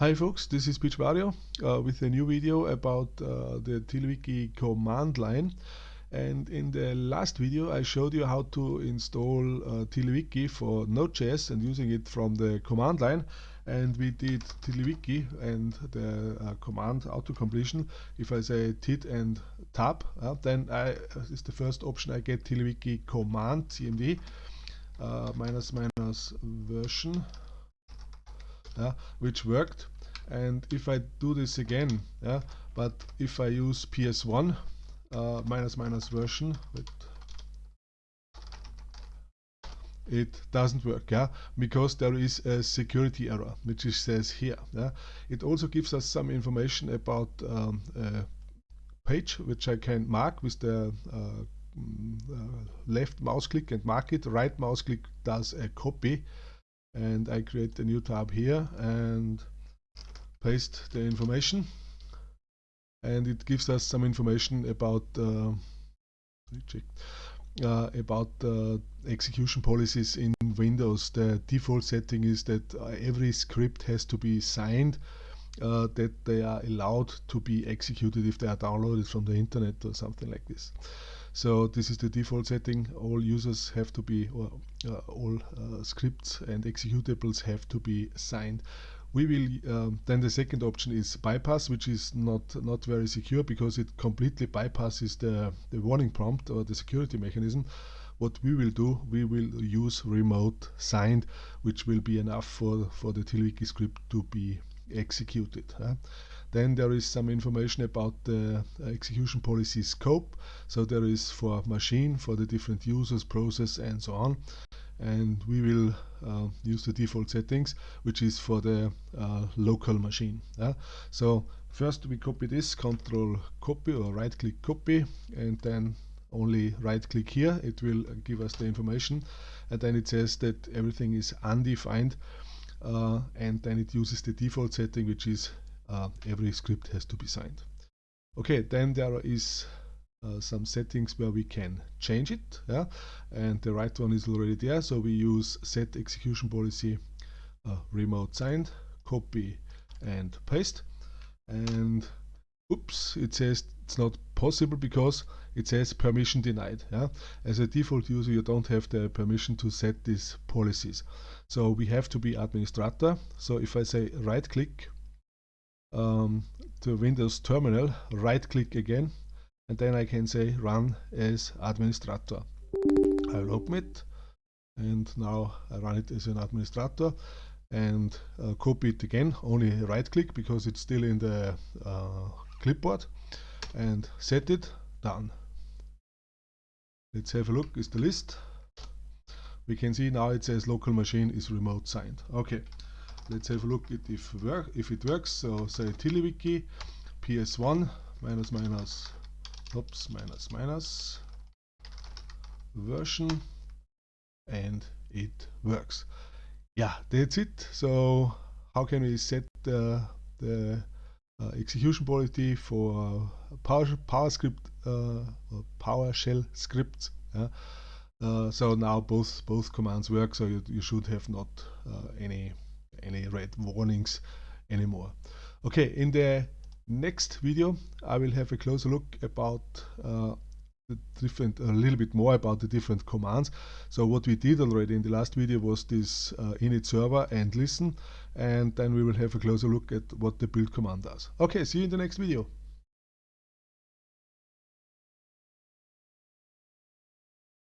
Hi folks, this is Peach uh, with a new video about uh, the TiddlyWiki command line. And in the last video I showed you how to install uh, for Node.js and using it from the command line. And we did TiddlyWiki and the uh, command auto-completion. If I say tit and tab uh, then I uh, is the first option I get TiddlyWiki command cmd uh, minus minus version yeah, which worked. And if I do this again yeah, but if I use ps1 uh, minus minus version it doesn't work yeah because there is a security error which it says here yeah. It also gives us some information about um, a page which I can mark with the uh, mm, uh, left mouse click and mark it. Right mouse click does a copy and I create a new tab here and paste the information and it gives us some information about uh, uh, about uh, execution policies in Windows. The default setting is that every script has to be signed uh, that they are allowed to be executed if they are downloaded from the internet or something like this. So this is the default setting. All users have to be, or uh, all uh, scripts and executables have to be signed. We will um, then the second option is bypass, which is not not very secure because it completely bypasses the the warning prompt or the security mechanism. What we will do, we will use remote signed, which will be enough for for the TiddlyWiki script to be executed. Then there is some information about the execution policy scope. So there is for machine, for the different users, process and so on. And we will uh, use the default settings, which is for the uh, local machine. So first we copy this, control copy or right click copy, and then only right click here. It will give us the information. And then it says that everything is undefined. Uh, and then it uses the default setting, which is uh, every script has to be signed. Okay, then there is uh, some settings where we can change it, yeah, and the right one is already there. So we use set execution policy uh, remote signed, copy and paste, and oops, it says it's not possible because it says permission denied. Yeah, as a default user, you don't have the permission to set these policies. So we have to be administrator. So if I say right click um, to Windows terminal, right click again, and then I can say run as administrator. I'll open it and now I run it as an administrator and uh, copy it again, only right click because it's still in the uh, clipboard and set it, done. Let's have a look, is the list. We can see now it says local machine is remote signed. Okay, let's have a look at if, work, if it works. So say TiddlyWiki ps1 minus minus oops minus minus version and it works. Yeah, that's it. So how can we set the, the execution policy for uh, PowerScript uh, PowerShell scripts? Yeah? Uh, so now both both commands work. So you, you should have not uh, any any red warnings anymore. Okay, in the next video I will have a closer look about uh, different a little bit more about the different commands. So what we did already in the last video was this uh, init server and listen and then we will have a closer look at what the build command does. Okay, see you in the next video.